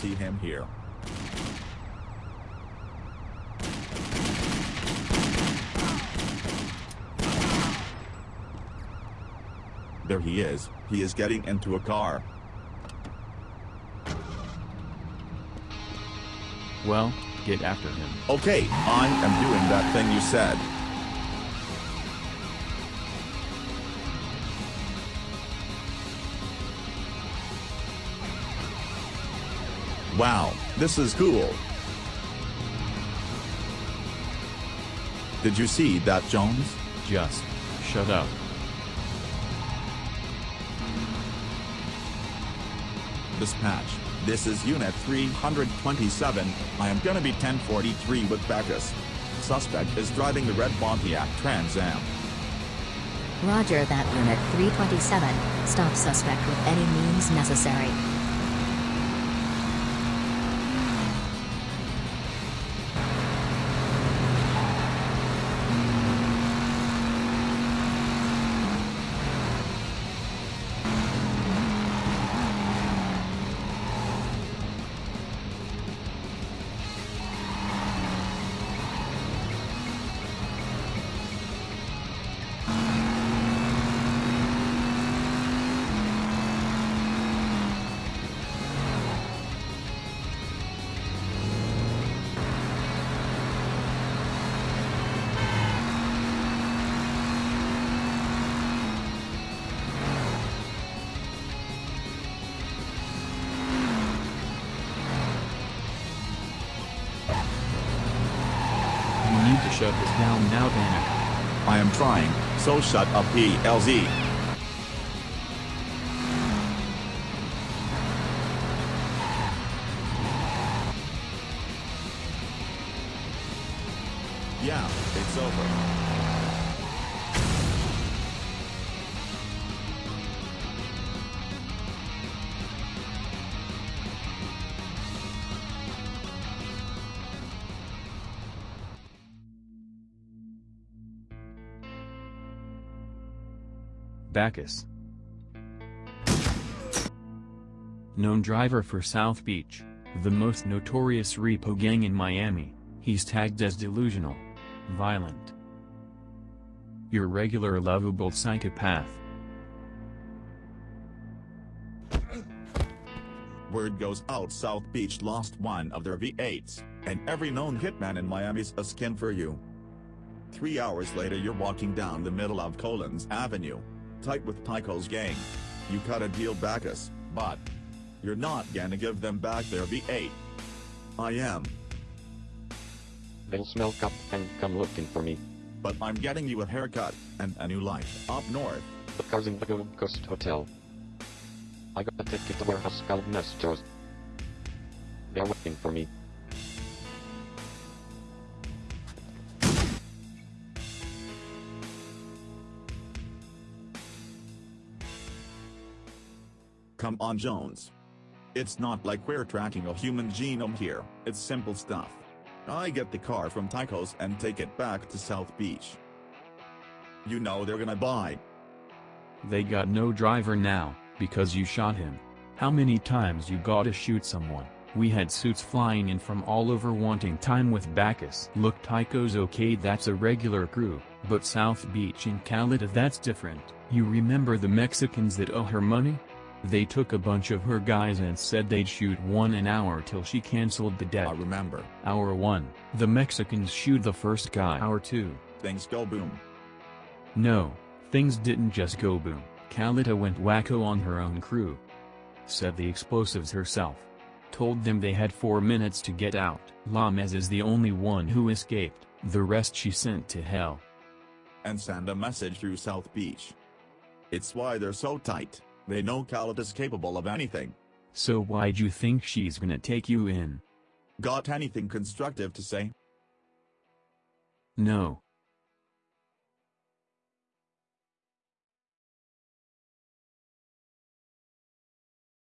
here. There he is, he is getting into a car. Well, get after him. Okay, I am doing that thing you said. Wow, this is cool. Did you see that, Jones? Just, shut up. Dispatch, this is Unit 327, I am gonna be 1043 with Bacchus. Suspect is driving the red Pontiac Trans Am. Roger that Unit 327, stop suspect with any means necessary. Shut this down now, Danik. I am trying, so shut up PLZ. Yeah, it's over. Bacchus. Known driver for South Beach, the most notorious repo gang in Miami, he's tagged as delusional, violent, your regular lovable psychopath. Word goes out South Beach lost one of their V8s, and every known hitman in Miami's a skin for you. Three hours later you're walking down the middle of Collins Avenue. Tight with Tycho's gang. You cut a deal Bacchus, but you're not gonna give them back their V8. I am, They'll smell up and come looking for me. but I'm getting you a haircut, and a new life up north. The car's in the Gold Coast Hotel. I got a ticket to warehouse called Nestor's. They're waiting for me. Come on Jones. It's not like we're tracking a human genome here, it's simple stuff. I get the car from Tycho's and take it back to South Beach. You know they're gonna buy. They got no driver now, because you shot him. How many times you gotta shoot someone? We had suits flying in from all over wanting time with Bacchus. Look Tycho's okay that's a regular crew, but South Beach in Calita that's different. You remember the Mexicans that owe her money? They took a bunch of her guys and said they'd shoot one an hour till she cancelled the debt. I remember. Hour 1. The Mexicans shoot the first guy. Hour 2. Things go boom. No, things didn't just go boom. Calita went wacko on her own crew. Said the explosives herself. Told them they had four minutes to get out. Lames is the only one who escaped, the rest she sent to hell. And send a message through South Beach. It's why they're so tight, they know Calita's capable of anything. So why'd you think she's gonna take you in? Got anything constructive to say? No,